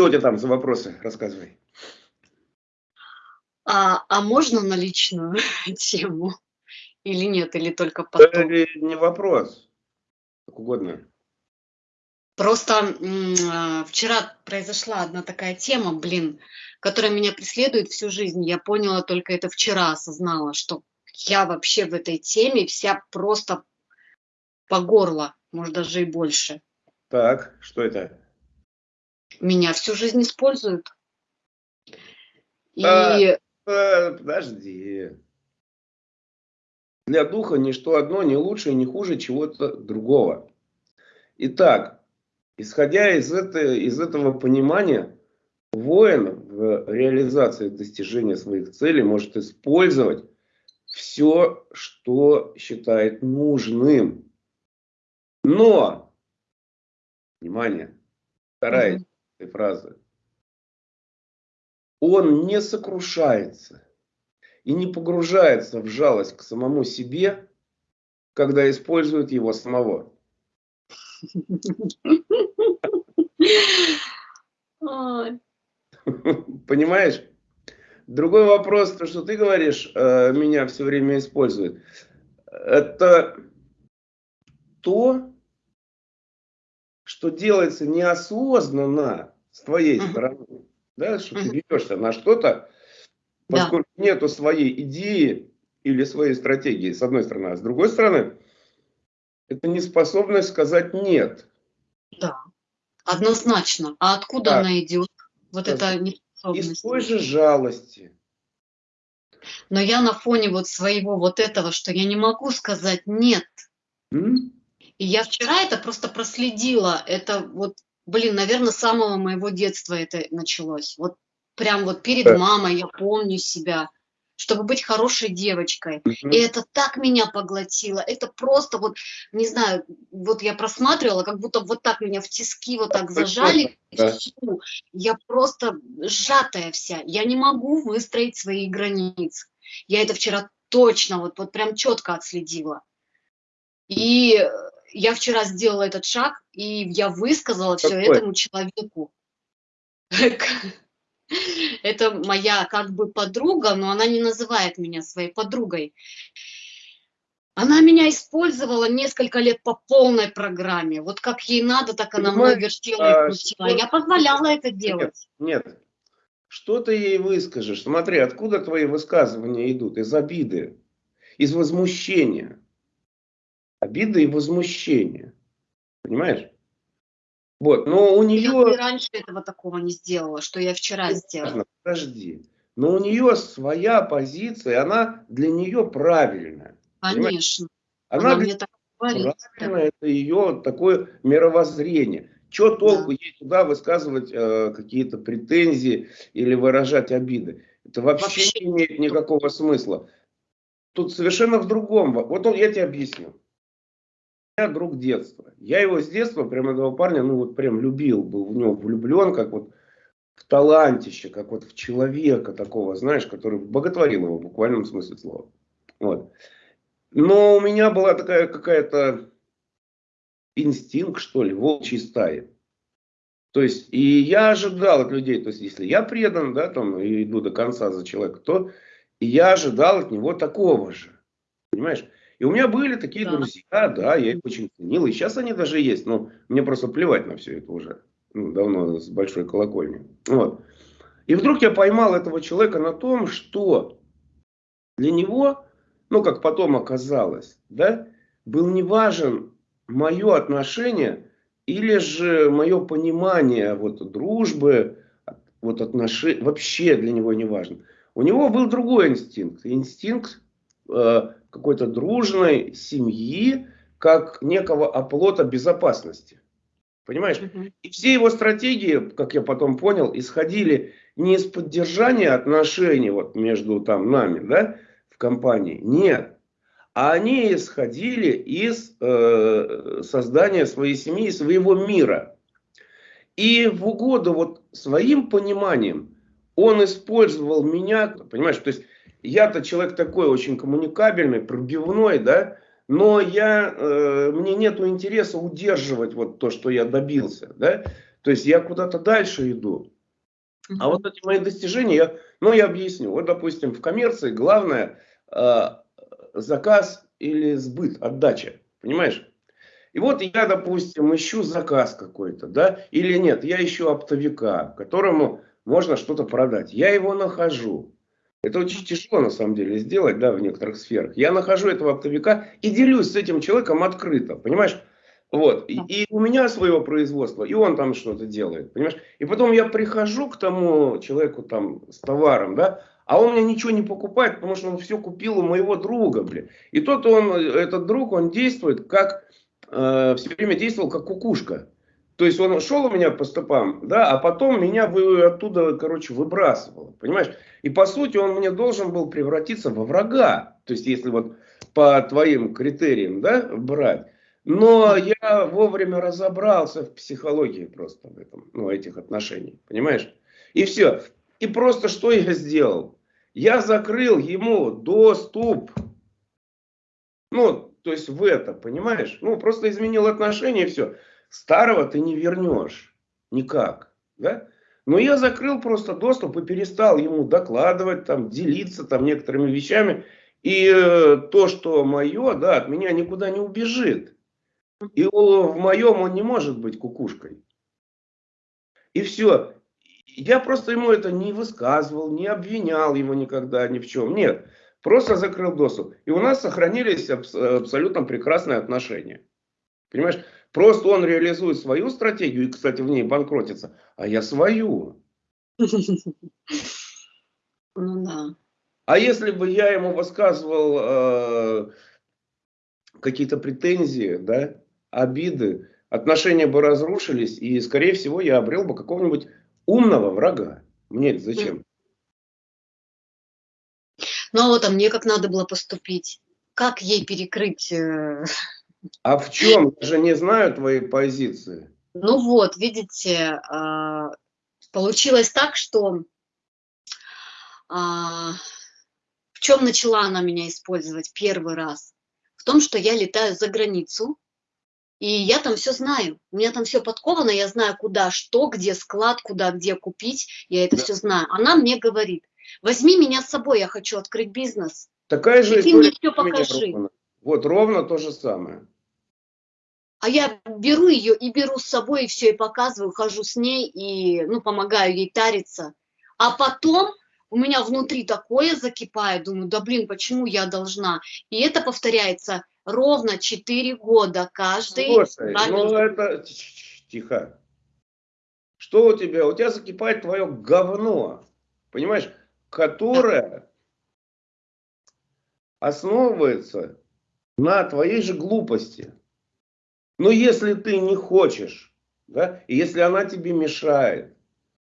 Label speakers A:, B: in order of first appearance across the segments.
A: что у тебя там за вопросы? Рассказывай.
B: А, а можно на личную тему? Или нет, или только потом?
A: Это не вопрос. Как угодно.
B: Просто а, вчера произошла одна такая тема, блин, которая меня преследует всю жизнь. Я поняла только это вчера, осознала, что я вообще в этой теме вся просто по горло, может даже и больше.
A: Так, что это?
B: Меня всю жизнь используют.
A: И... А, а, подожди. Для духа ничто одно не лучше и не хуже чего-то другого. Итак, исходя из, это, из этого понимания, воин в реализации достижения своих целей может использовать все, что считает нужным. Но, внимание, вторая. Этой фразы, он не сокрушается и не погружается в жалость к самому себе, когда использует его самого. Понимаешь? Другой вопрос, то, что ты говоришь, э, меня все время использует. Это то, что делается неосознанно с твоей стороны. Да, что ты ведешься на что-то, поскольку да. нету своей идеи или своей стратегии, с одной стороны. А с другой стороны, это неспособность сказать «нет».
B: Да, однозначно. А откуда да. она идет? Вот это
A: из той же жалости.
B: Но я на фоне вот своего вот этого, что я не могу сказать нет. М? И я вчера это просто проследила. Это вот, блин, наверное, с самого моего детства это началось. Вот прям вот перед мамой я помню себя чтобы быть хорошей девочкой. Угу. И это так меня поглотило. Это просто вот, не знаю, вот я просматривала, как будто вот так меня в тиски вот так зажали. Да. Я просто сжатая вся. Я не могу выстроить свои границы. Я это вчера точно, вот, вот прям четко отследила. И я вчера сделала этот шаг, и я высказала все этому человеку. Это моя как бы подруга, но она не называет меня своей подругой. Она меня использовала несколько лет по полной программе. Вот как ей надо, так она мной вертела и а, крутила. Я позволяла это делать.
A: Нет, нет. Что ты ей выскажешь? Смотри, откуда твои высказывания идут? Из обиды, из возмущения. Обида и возмущение. Понимаешь? Вот, но у нее...
B: Я раньше этого такого не сделала, что я вчера сделала.
A: Подожди. Но у нее своя позиция, она для нее правильная.
B: Конечно.
A: Она, она для мне так говорит. Правильно, это ее такое мировоззрение. Что толку да. ей туда высказывать э, какие-то претензии или выражать обиды? Это вообще, вообще не имеет никакого смысла. Тут совершенно в другом. Вот он, я тебе объясню друг детства. Я его с детства, прям этого парня, ну вот прям любил, был в него влюблен, как вот в талантище, как вот в человека такого, знаешь, который боготворил его в буквальном смысле слова. Вот. Но у меня была такая какая-то инстинкт, что ли, волчьей стаи. То есть, и я ожидал от людей, то есть, если я предан, да, там, и иду до конца за человека, то я ожидал от него такого же. Понимаешь? И у меня были такие да. друзья, да, я их очень ценил. И сейчас они даже есть. Но мне просто плевать на все это уже. Ну, давно с большой колокольни. Вот. И вдруг я поймал этого человека на том, что для него, ну, как потом оказалось, да, был не важен мое отношение или же мое понимание вот, дружбы, вот отношения, вообще для него не важно. У него был другой инстинкт. Инстинкт э, какой-то дружной семьи, как некого оплота безопасности. Понимаешь? И все его стратегии, как я потом понял, исходили не из поддержания отношений вот между там нами, да, в компании. Нет. А они исходили из э, создания своей семьи, своего мира. И в угоду вот своим пониманием он использовал меня, понимаешь, то есть я-то человек такой очень коммуникабельный, пробивной, да, но я, э, мне нет интереса удерживать вот то, что я добился, да, то есть я куда-то дальше иду. А вот эти мои достижения, я, ну я объясню, вот допустим в коммерции главное э, заказ или сбыт, отдача, понимаешь? И вот я, допустим, ищу заказ какой-то, да, или нет, я ищу оптовика, которому можно что-то продать. Я его нахожу. Это очень тяжело на самом деле сделать, да, в некоторых сферах. Я нахожу этого оптовика и делюсь с этим человеком открыто, понимаешь? Вот. И, и у меня своего производства, и он там что-то делает, понимаешь? И потом я прихожу к тому человеку там с товаром, да, а он мне ничего не покупает, потому что он все купил у моего друга, блин. И тот он, этот друг, он действует как, э, все время действовал как кукушка. То есть он шел у меня по стопам, да, а потом меня вы, оттуда, короче, выбрасывал, понимаешь? И по сути он мне должен был превратиться во врага. То есть если вот по твоим критериям, да, брать. Но я вовремя разобрался в психологии просто в этом, ну, этих отношений, понимаешь? И все. И просто что я сделал? Я закрыл ему доступ. Ну, то есть в это, понимаешь? Ну, просто изменил отношения и все. Старого ты не вернешь. Никак. Да? Но я закрыл просто доступ и перестал ему докладывать, там, делиться там некоторыми вещами. И э, то, что мое, да, от меня никуда не убежит. И в моем он не может быть кукушкой. И все. Я просто ему это не высказывал, не обвинял его никогда ни в чем. Нет. Просто закрыл доступ. И у нас сохранились абс абсолютно прекрасные отношения. Понимаешь? Просто он реализует свою стратегию, и, кстати, в ней банкротится, а я свою. Ну да. А если бы я ему высказывал э, какие-то претензии, да, обиды, отношения бы разрушились, и, скорее всего, я обрел бы какого-нибудь умного врага. Мне это зачем?
B: Ну а вот а мне как надо было поступить? Как ей перекрыть? Э...
A: А в чем? Я же не знаю твоей позиции.
B: Ну вот, видите, э, получилось так, что э, в чем начала она меня использовать первый раз? В том, что я летаю за границу, и я там все знаю. У меня там все подковано, я знаю, куда, что, где склад, куда, где купить. Я это да. все знаю. Она мне говорит, возьми меня с собой, я хочу открыть бизнес.
A: Такая же и ты мне все покажи. Ровно. Вот ровно то же самое.
B: А я беру ее и беру с собой, и все, и показываю, хожу с ней, и ну, помогаю ей тариться. А потом у меня внутри такое закипает, думаю, да блин, почему я должна? И это повторяется ровно 4 года каждый.
A: Слушай, ну это... Тихо. Что у тебя? У тебя закипает твое говно, понимаешь, которое основывается на твоей же глупости. Но если ты не хочешь, да, и если она тебе мешает,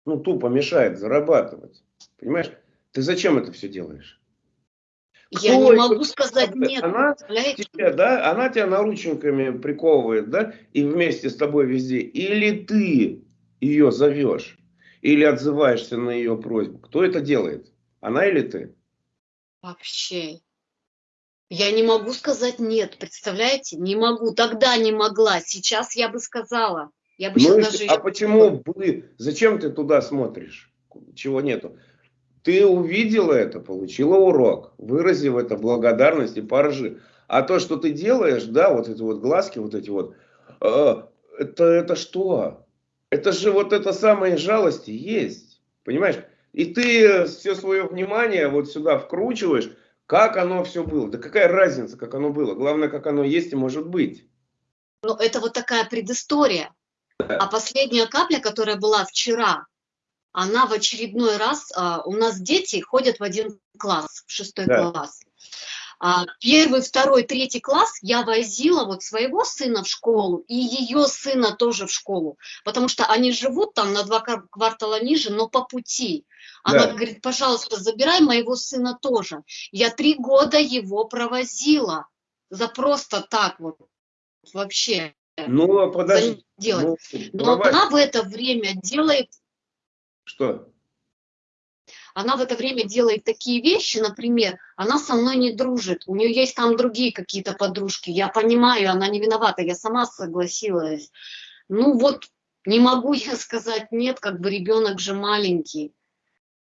A: ну тупо мешает зарабатывать, понимаешь, ты зачем это все делаешь?
B: Я не могу сказать нет.
A: Она тебя, да, она тебя наручниками приковывает, да, и вместе с тобой везде. Или ты ее зовешь, или отзываешься на ее просьбу. Кто это делает? Она или ты?
B: Вообще. Я не могу сказать нет, представляете? Не могу. Тогда не могла. Сейчас я бы сказала. Я бы
A: ну, даже... А почему бы? Зачем ты туда смотришь? Чего нету? Ты увидела это, получила урок, выразив это благодарность и поржи. А то, что ты делаешь, да, вот эти вот глазки, вот эти вот, э, это, это что? Это же вот это самое жалости есть, понимаешь? И ты все свое внимание вот сюда вкручиваешь, как оно все было. Да какая разница, как оно было? Главное, как оно есть и может быть.
B: Ну, это вот такая предыстория. Да. А последняя капля, которая была вчера, она в очередной раз, а, у нас дети ходят в один класс, в шестой да. класс. А, первый, второй, третий класс я возила вот своего сына в школу и ее сына тоже в школу, потому что они живут там на два квартала ниже, но по пути. Она да. говорит, пожалуйста, забирай моего сына тоже. Я три года его провозила за просто так вот вообще.
A: Ну, подожди.
B: Делать. Ну, Но она в это время делает
A: что?
B: Она в это время делает такие вещи, например, она со мной не дружит, у нее есть там другие какие-то подружки, я понимаю, она не виновата, я сама согласилась. Ну вот, не могу я сказать нет, как бы ребенок же маленький.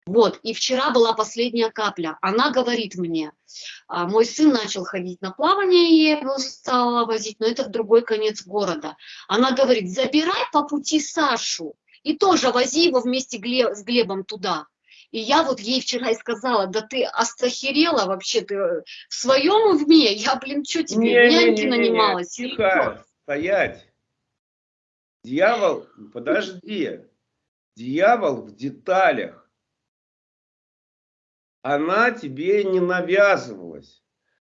B: Вот, и вчера была последняя капля. Она говорит мне, «А, мой сын начал ходить на плавание, и я его стала возить, но это в другой конец города. Она говорит, забирай по пути Сашу и тоже вози его вместе с Глебом туда. И я вот ей вчера и сказала, да ты остахерела вообще, ты в своем уме? Я, блин, что тебе, не, няньки не, не, нанималась?
A: Тихо, стоять. Дьявол, подожди. Дьявол в деталях она тебе не навязывалась.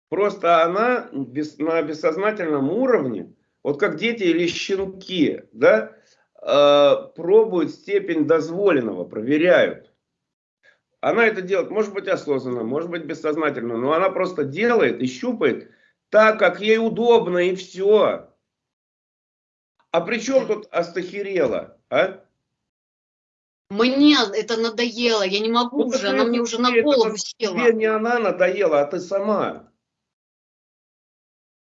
A: Просто она на бессознательном уровне, вот как дети или щенки, да, э, пробуют степень дозволенного, проверяют. Она это делает, может быть осознанно, может быть бессознательно, но она просто делает и щупает так, как ей удобно, и все. А при чем тут астахерела, а?
B: Мне это надоело, я не могу ну, уже, она мне уже на голову села.
A: Тебе не она надоела, а ты сама.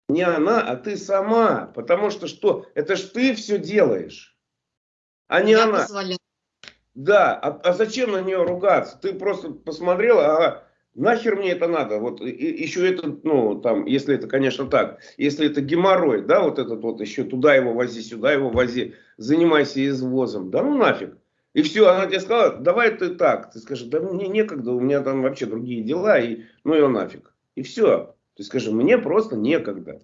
A: Не она, а ты сама. Потому что что? Это ж ты все делаешь, а не я она. Позволяю. Да, а, а зачем на нее ругаться? Ты просто посмотрела, ага, нахер мне это надо? Вот и, еще это, ну, там, если это, конечно, так, если это геморрой, да, вот этот вот еще туда его вози, сюда его вози, занимайся извозом, да ну нафиг. И все, она тебе сказала, давай ты так. Ты скажешь, да мне некогда, у меня там вообще другие дела, и ну ее нафиг. И все. Ты скажешь, мне просто некогда.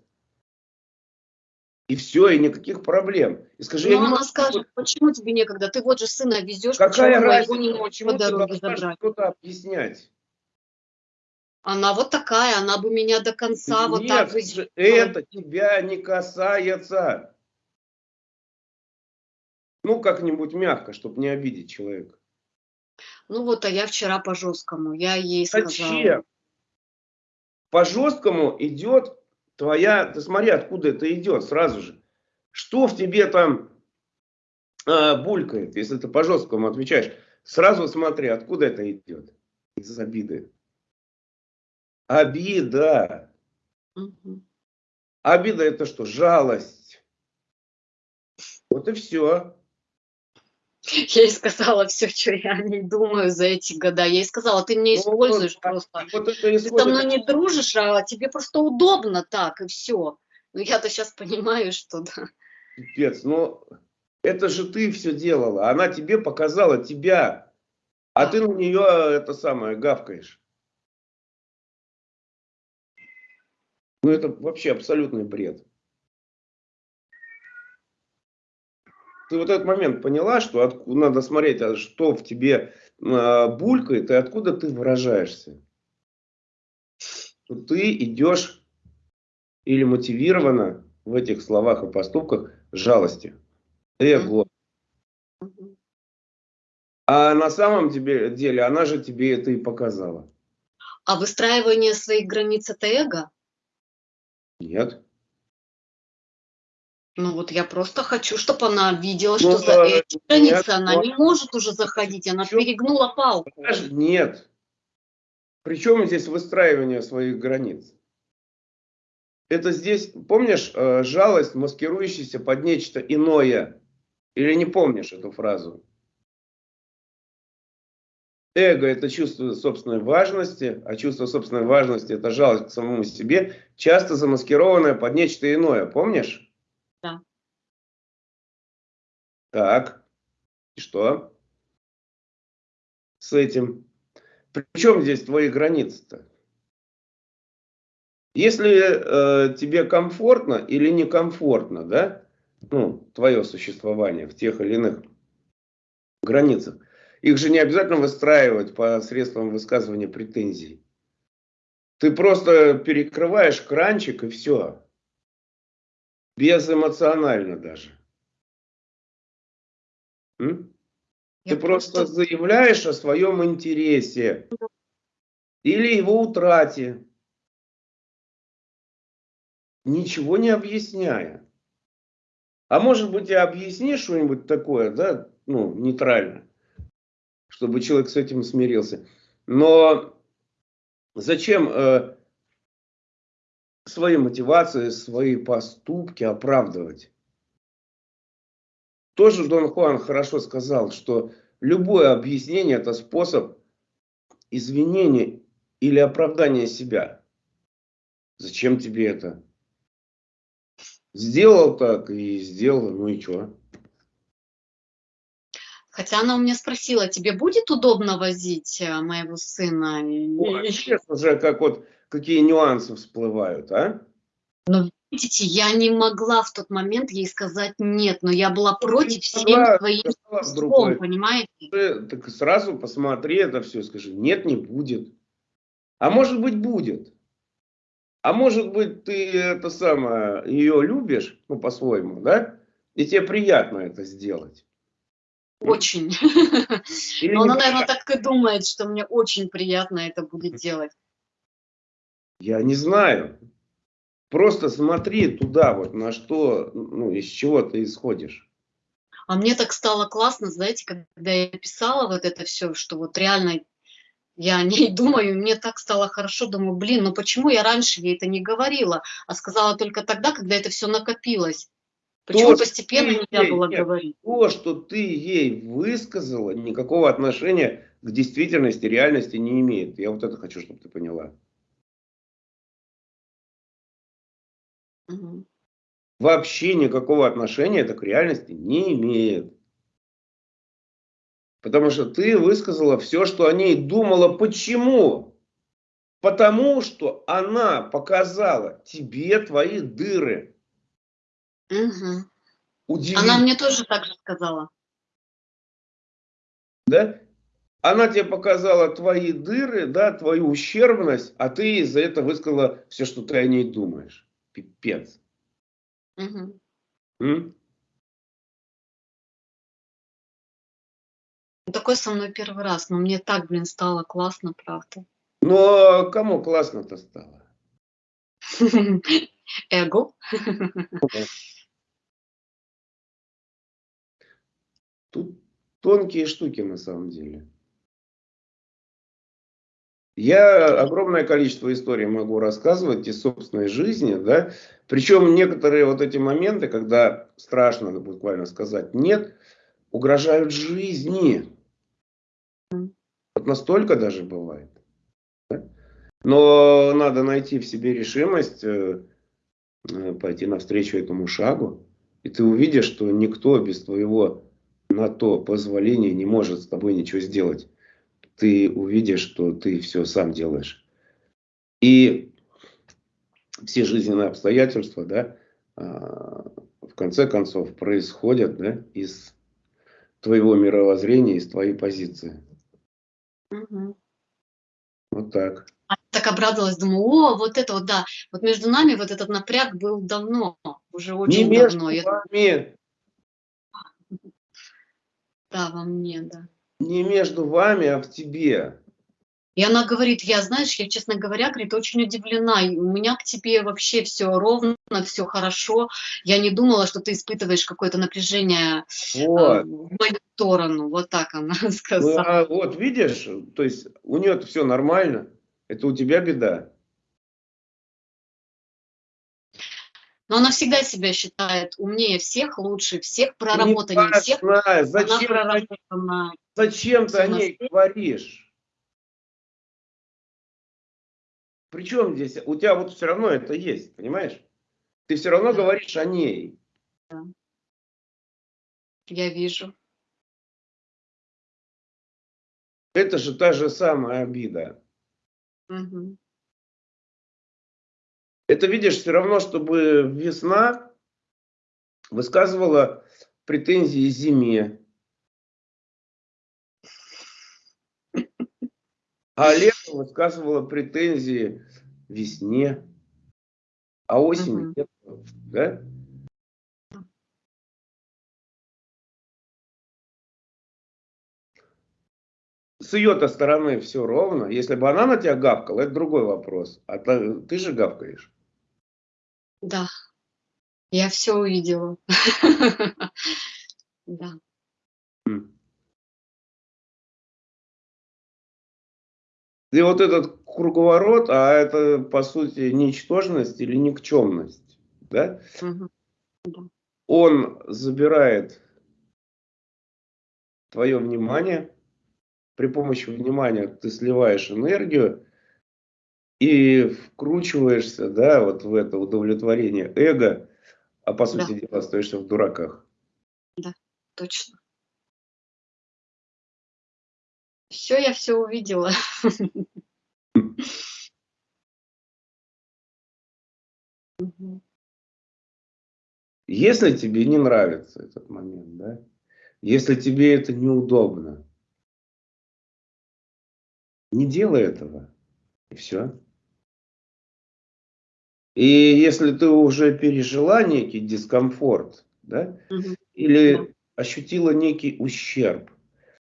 A: И все, и никаких проблем. И скажи,
B: Но я она не скажет, почему тебе некогда? Ты вот же сына везешь,
A: Какая почему разница, его не можешь по дороге забрать? что-то объяснять?
B: Она вот такая, она бы меня до конца
A: Нет,
B: вот так...
A: это тебя не касается. Ну, как-нибудь мягко, чтобы не обидеть человека.
B: Ну вот, а я вчера по жесткому, я ей сказала.
A: Зачем? По жесткому идет твоя, ты смотри, откуда это идет сразу же. Что в тебе там э, булькает, если ты по жесткому отвечаешь? Сразу смотри, откуда это идет. Из обиды. Обида. Угу. Обида это что? Жалость. Вот и все.
B: Я ей сказала все, что я о ней думаю за эти года. Я ей сказала, ты меня используешь ну, вот, просто. Вот ты со мной не дружишь, а тебе просто удобно так, и все. Ну я-то сейчас понимаю, что да.
A: Пипец, но это же ты все делала. Она тебе показала тебя. А ты на нее это самое гавкаешь. Ну это вообще абсолютный бред. Ты вот этот момент поняла, что от, надо смотреть, а что в тебе э, булькает и откуда ты выражаешься. Что ты идешь или мотивирована в этих словах и поступках жалости, эго. А на самом деле она же тебе это и показала.
B: А выстраивание своих границ это эго?
A: Нет.
B: Ну вот я просто хочу, чтобы она видела, ну, что за эти границы она не может уже заходить, она Причем, перегнула палку.
A: Нет. Причем здесь выстраивание своих границ? Это здесь, помнишь, э, жалость, маскирующаяся под нечто иное? Или не помнишь эту фразу? Эго – это чувство собственной важности, а чувство собственной важности – это жалость к самому себе, часто замаскированное под нечто иное. Помнишь?
B: Да.
A: Так, и что с этим? Причем здесь твои границы-то? Если э, тебе комфортно или некомфортно, да, ну, твое существование в тех или иных границах, их же не обязательно выстраивать по средствам высказывания претензий. Ты просто перекрываешь кранчик и все. Безэмоционально даже. М? Ты просто, просто заявляешь о своем интересе или его утрате, ничего не объясняя. А может быть и объяснишь что-нибудь такое, да, ну, нейтрально, чтобы человек с этим смирился. Но зачем э, свои мотивации, свои поступки оправдывать? Тоже Дон Хуан хорошо сказал, что любое объяснение это способ извинения или оправдания себя. Зачем тебе это? Сделал так и сделал, ну и что?
B: Хотя она у меня спросила, тебе будет удобно возить э, моего сына?
A: Ну, сейчас уже как вот какие нюансы всплывают, а?
B: Но видите, я не могла в тот момент ей сказать нет, но я была ну, против всем твоим
A: слом, понимаете? Ты, так сразу посмотри это все, скажи, нет, не будет. А может быть будет. А может быть ты это самое, ее любишь, ну по-своему, да? И тебе приятно это сделать.
B: Очень. Но она, наверное, так и думает, что мне очень приятно это будет делать.
A: Я не знаю. Просто смотри туда, вот на что, ну, из чего ты исходишь.
B: А мне так стало классно, знаете, когда я писала вот это все, что вот реально я о ней думаю, мне так стало хорошо, думаю, блин, ну почему я раньше ей это не говорила, а сказала только тогда, когда это все накопилось. Почему то, постепенно нельзя было нет, говорить?
A: То, что ты ей высказала, никакого отношения к действительности, реальности не имеет. Я вот это хочу, чтобы ты поняла. Угу. Вообще никакого отношения это к реальности не имеет. Потому что ты высказала все, что о ней думала. Почему? Потому что она показала тебе твои дыры.
B: Угу. Она мне тоже так же сказала.
A: Да? Она тебе показала твои дыры, да, твою ущербность, а ты из-за этого высказала все, что ты о ней думаешь. Пипец. Угу. М?
B: Такой со мной первый раз, но мне так, блин, стало классно, правда.
A: Ну, а кому классно-то стало?
B: Эго.
A: Тут тонкие штуки на самом деле. Я огромное количество историй могу рассказывать из собственной жизни, да. Причем некоторые вот эти моменты, когда страшно буквально сказать нет, угрожают жизни. Вот настолько даже бывает. Да? Но надо найти в себе решимость э, э, пойти навстречу этому шагу. И ты увидишь, что никто без твоего на то позволения не может с тобой ничего сделать. Ты увидишь, что ты все сам делаешь. И все жизненные обстоятельства, да, а, в конце концов происходят да, из твоего мировоззрения, из твоей позиции. Угу. Вот так.
B: А так обрадовалась, думаю, о, вот это вот, да, вот между нами вот этот напряг был давно, уже очень Не давно. Между вами. Да, во мне, да.
A: Не между вами, а в тебе.
B: И она говорит, я, знаешь, я, честно говоря, говорит, очень удивлена. У меня к тебе вообще все ровно, все хорошо. Я не думала, что ты испытываешь какое-то напряжение э, вот. в мою сторону. Вот так она сказала. Ну,
A: а вот видишь, то есть у нее все нормально. Это у тебя беда.
B: Но она всегда себя считает умнее всех, лучше всех, проработаннее всех.
A: Зачем, зачем ты о ней говоришь? Причем здесь, у тебя вот все равно это есть, понимаешь? Ты все равно да. говоришь о ней. Да.
B: Я вижу.
A: Это же та же самая обида. Угу. Это, видишь, все равно, чтобы весна высказывала претензии зиме. А лето высказывала претензии весне, а осень нет, да? С ее-то стороны все ровно. Если бы она на тебя гавкала, это другой вопрос. А ты, ты же гавкаешь.
B: Да, я все увидела. Да.
A: И вот этот круговорот, а это по сути ничтожность или никчемность, да? Угу. Он забирает твое внимание, при помощи внимания ты сливаешь энергию и вкручиваешься, да, вот в это удовлетворение эго, а по сути да. дела остаешься в дураках.
B: Да, точно. Все, я все увидела.
A: Если тебе не нравится этот момент, да, если тебе это неудобно, не делай этого. И все. И если ты уже пережила некий дискомфорт, да, угу. или ощутила некий ущерб,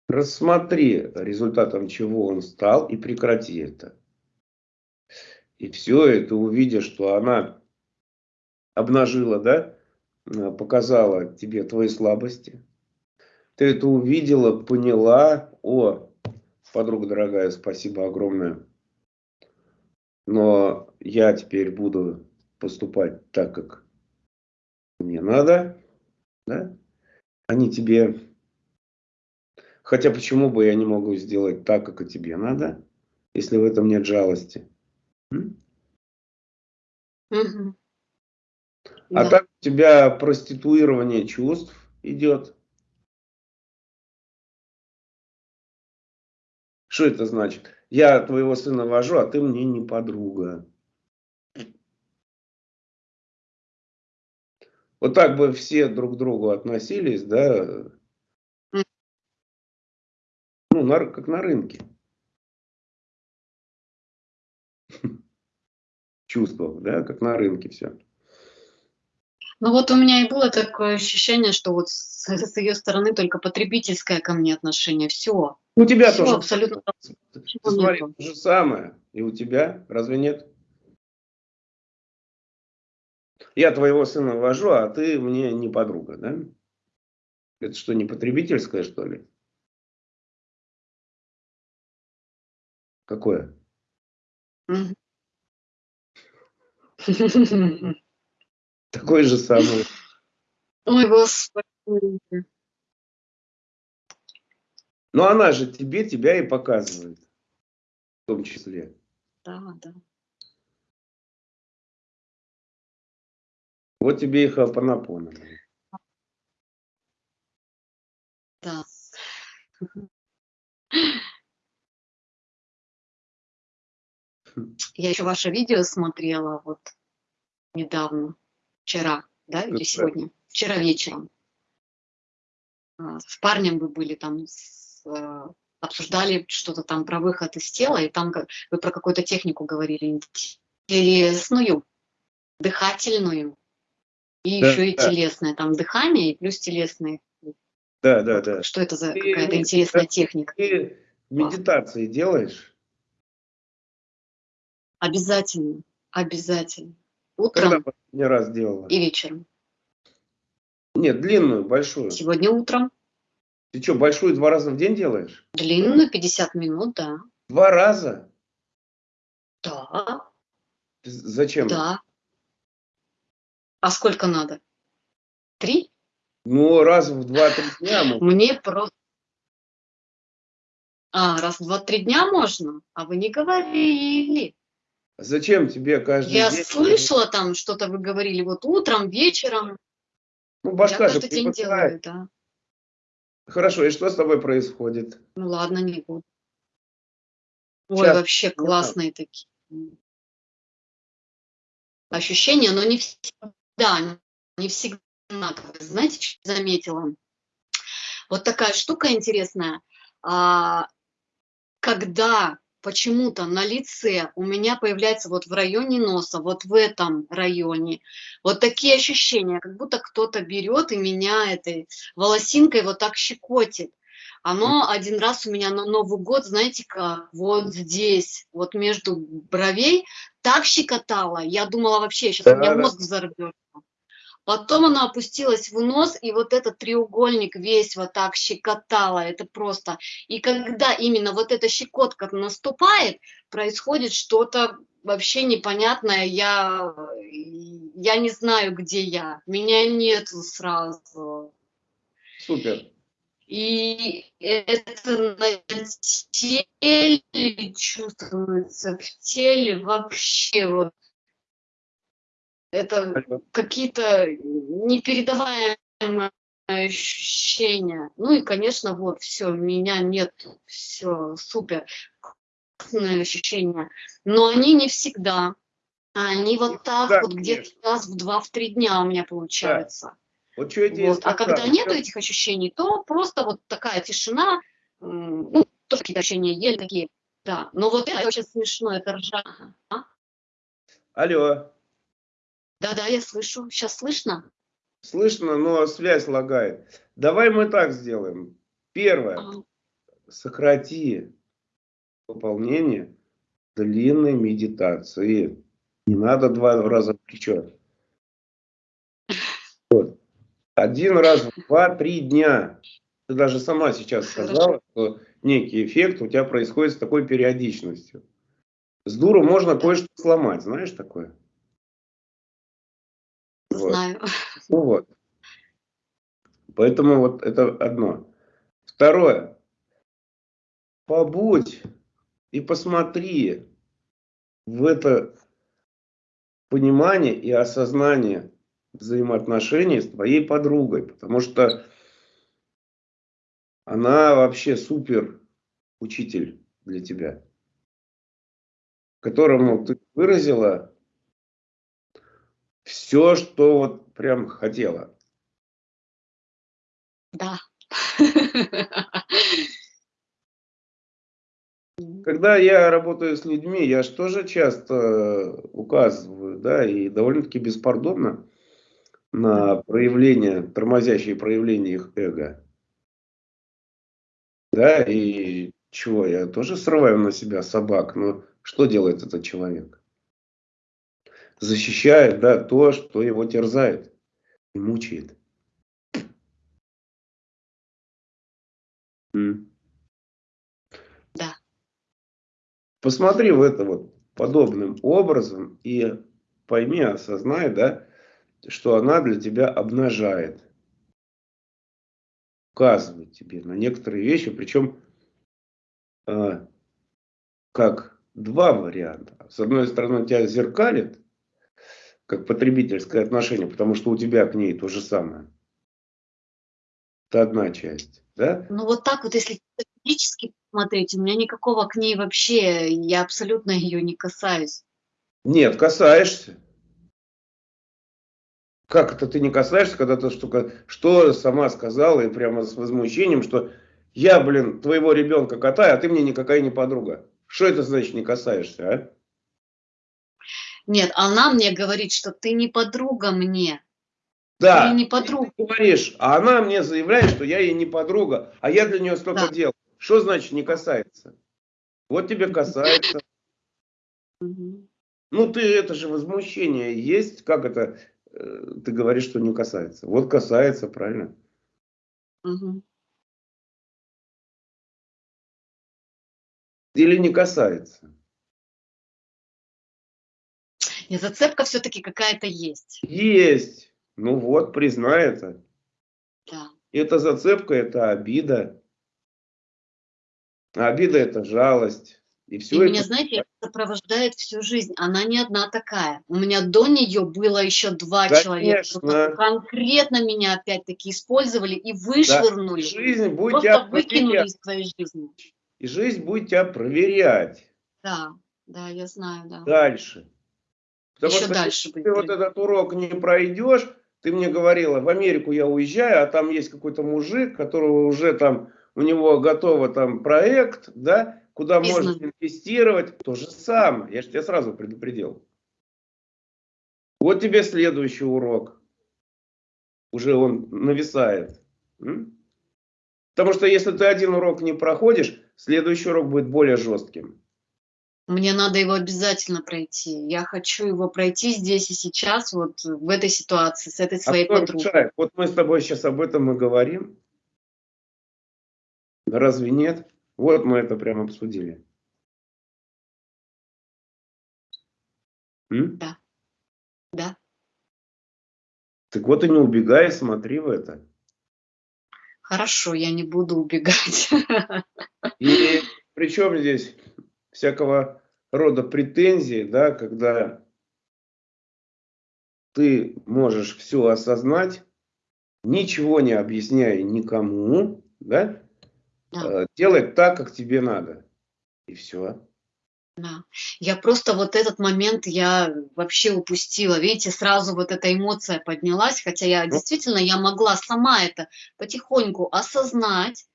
A: рассмотри, результатом чего он стал, и прекрати это. И все, и ты увидишь, что она обнажила, да, показала тебе твои слабости. Ты это увидела, поняла, о, подруга дорогая, спасибо огромное. Но я теперь буду поступать так, как мне надо. Да? Они тебе... Хотя почему бы я не могу сделать так, как и тебе надо, если в этом нет жалости? Угу. А да. так у тебя проституирование чувств идет. Что это значит? Я твоего сына вожу, а ты мне не подруга. Вот так бы все друг к другу относились, да, на, как на рынке. Чувства, да, как на рынке все.
B: Ну вот у меня и было такое ощущение, что вот с, с ее стороны только потребительское ко мне отношение. Все.
A: У тебя Все, тоже. абсолютно. Ты смотри, то же самое. И у тебя, разве нет? Я твоего сына вожу, а ты мне не подруга, да? Это что, не потребительское, что ли? Какое? Такой же самый.
B: Ой, Господи.
A: Но она же тебе тебя и показывает. В том числе.
B: Да, да.
A: Вот тебе и хапанапона.
B: Да. Я еще ваше видео смотрела вот недавно, вчера, да, или сегодня, вчера вечером. А, с парнем вы были там, с, э, обсуждали что-то там про выход из тела, и там вы про какую-то технику говорили, телесную, дыхательную, и да, еще и да. телесное, там дыхание и плюс телесные.
A: Да, да, да.
B: Что это за какая-то интересная техника?
A: Ты медитации делаешь?
B: Обязательно, обязательно. Утром Когда
A: последний раз делала?
B: и вечером.
A: Нет, длинную, большую.
B: Сегодня утром.
A: Ты что, большую два раза в день делаешь?
B: Длинную, 50 минут, да.
A: Два раза?
B: Да.
A: Зачем?
B: Да. А сколько надо? Три?
A: Ну, раз в два-три дня.
B: Мне просто... А, раз в два-три дня можно? А вы не говорили.
A: Зачем тебе каждый
B: Я день? слышала там, что-то вы говорили, вот утром, вечером.
A: Ну, башка Я каждый день делаю, да. Хорошо, и что с тобой происходит?
B: Ну ладно, не буду. Ой, Сейчас. вообще классные такие ощущения, но не всегда, не всегда. Знаете, что заметила? Вот такая штука интересная. А, когда почему-то на лице у меня появляется вот в районе носа, вот в этом районе, вот такие ощущения, как будто кто-то берет и меня этой волосинкой вот так щекотит. Оно один раз у меня на Новый год, знаете как, вот здесь, вот между бровей, так щекотало. Я думала вообще, сейчас да, у меня мозг взорвется. Потом она опустилась в нос, и вот этот треугольник весь вот так щекотала, это просто. И когда именно вот эта щекотка наступает, происходит что-то вообще непонятное, я, я не знаю, где я, меня нет сразу.
A: Супер.
B: И это на теле чувствуется, в теле вообще вот. Это какие-то непередаваемые ощущения. Ну и, конечно, вот, все, меня нет, все, супер. Ощущения. Но они не всегда. Они вот так да, вот где-то раз в два, в три дня у меня получаются. Да. Вот что я вот. А когда нету этих ощущений, то просто вот такая тишина, ну, тоже какие-то ощущения еле такие, да. Но вот это очень смешно, это ржа. А?
A: Алло.
B: Да-да, я слышу. Сейчас слышно?
A: Слышно, но связь лагает. Давай мы так сделаем. Первое. Ага. Сократи выполнение длинной медитации. Не надо два раза в плечо. Вот. Один раз в два-три дня. Ты даже сама сейчас сказала, что некий эффект у тебя происходит с такой периодичностью. С дуру можно кое-что сломать, знаешь такое?
B: Знаю.
A: Ну вот. Поэтому вот это одно. Второе. Побудь и посмотри в это понимание и осознание взаимоотношений с твоей подругой, потому что она вообще супер учитель для тебя, которому ты выразила все, что вот прям хотела.
B: Да.
A: Когда я работаю с людьми, я же тоже часто указываю, да, и довольно-таки беспардонно, на проявление, тормозящие проявления их эго. Да, и чего, я тоже срываю на себя собак, но что делает этот человек? Защищает, да, то, что его терзает и мучает.
B: Да.
A: Посмотри в это вот подобным образом и пойми, осознай, да, что она для тебя обнажает. Указывает тебе на некоторые вещи, причем э, как два варианта. С одной стороны, тебя зеркалит, как потребительское отношение, потому что у тебя к ней то же самое. Это одна часть. Да?
B: Ну вот так вот, если физически смотреть, у меня никакого к ней вообще, я абсолютно ее не касаюсь.
A: Нет, касаешься. Как это ты не касаешься, когда ты что, что сама сказала и прямо с возмущением, что я, блин, твоего ребенка катаю, а ты мне никакая не подруга. Что это значит не касаешься, а?
B: Нет, она мне говорит, что ты не подруга мне.
A: Да, ты не подруга. Ты говоришь, а она мне заявляет, что я ей не подруга, а я для нее столько да. дел. Что значит не касается? Вот тебе касается. Ну ты, это же возмущение есть, как это, Э, ты говоришь, что не касается. Вот касается, правильно? Угу. Или не касается?
B: Нет, зацепка все-таки какая-то есть.
A: Есть. Ну вот, признай это.
B: Да.
A: Это зацепка, это обида. А обида это жалость.
B: И, все и это... меня, знаете, сопровождает всю жизнь. Она не одна такая. У меня до нее было еще два Конечно. человека, конкретно меня опять-таки использовали и вышвырнули. Да.
A: Жизнь будет Просто тебя
B: выкинули проверять. из твоей жизни.
A: И жизнь будет тебя проверять.
B: Да, да, я знаю, да.
A: Дальше.
B: Потому еще что дальше.
A: Если ты вот этот урок не пройдешь, ты мне говорила, в Америку я уезжаю, а там есть какой-то мужик, которого уже там, у него готово там проект, да, куда Бизнес. можно инвестировать, то же самое. Я же тебя сразу предупредил. Вот тебе следующий урок. Уже он нависает. Потому что если ты один урок не проходишь, следующий урок будет более жестким.
B: Мне надо его обязательно пройти. Я хочу его пройти здесь и сейчас, вот в этой ситуации, с этой а своей а подругой.
A: Вот мы с тобой сейчас об этом и говорим. Разве нет? Вот мы это прямо обсудили.
B: М? Да. Да.
A: Так вот и не убегай, смотри в это.
B: Хорошо, я не буду убегать.
A: И причем здесь всякого рода претензии, да, когда ты можешь все осознать, ничего не объясняя никому, да, да. Э, делать так, как тебе надо. И все.
B: Да. Я просто вот этот момент я вообще упустила. Видите, сразу вот эта эмоция поднялась, хотя я ну. действительно, я могла сама это потихоньку осознать,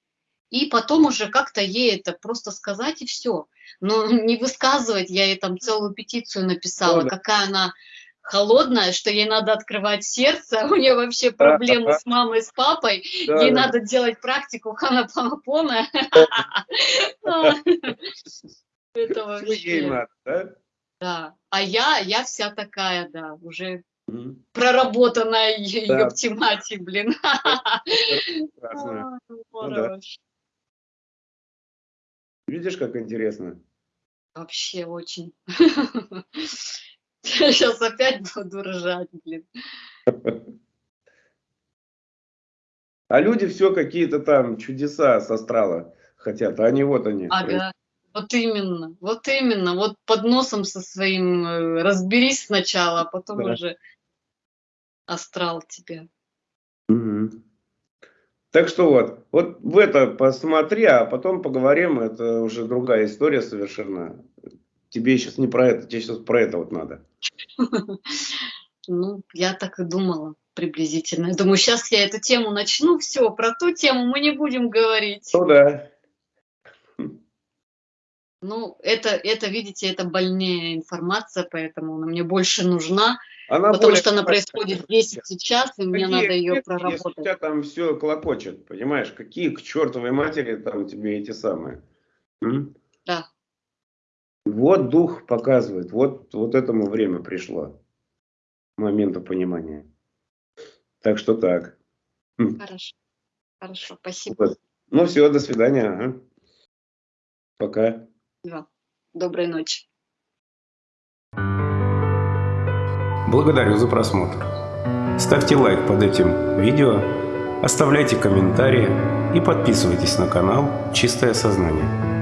B: и потом уже как-то ей это просто сказать и все. Но не высказывать, я ей там целую петицию написала, ну, да. какая она холодная, что ей надо открывать сердце, у нее вообще проблемы с мамой, с папой, да, ей да. надо делать практику ханапанапона. Это вообще... да? А я, я вся такая, да, уже проработанная да. ептимати, блин.
A: Видишь, как интересно?
B: Вообще очень. Я сейчас опять буду ржать, блин.
A: А люди все какие-то там чудеса с астрала хотят, а они вот они.
B: Ага. Вот именно, вот именно, вот под носом со своим э, разберись сначала, а потом да. уже астрал тебя.
A: Угу. Так что вот, вот в это посмотри, а потом поговорим, это уже другая история совершенно. Тебе сейчас не про это, тебе сейчас про это вот надо.
B: Ну, я так и думала приблизительно. Я думаю, сейчас я эту тему начну, все, про ту тему мы не будем говорить.
A: Ну да.
B: Ну, это, это, видите, это больнее информация, поэтому она мне больше нужна, она потому что она происходит здесь и сейчас, и какие, мне надо ее проработать. Если у
A: тебя там все клокочет, понимаешь, какие к чертовой матери там тебе эти самые. М?
B: Да.
A: Вот дух показывает, вот, вот этому время пришло, момента понимания. Так что так.
B: Хорошо, хорошо, спасибо. Вот.
A: Ну все, до свидания. Ага. Пока.
B: Да. Доброй ночи.
C: Благодарю за просмотр. Ставьте лайк под этим видео, оставляйте комментарии и подписывайтесь на канал «Чистое сознание».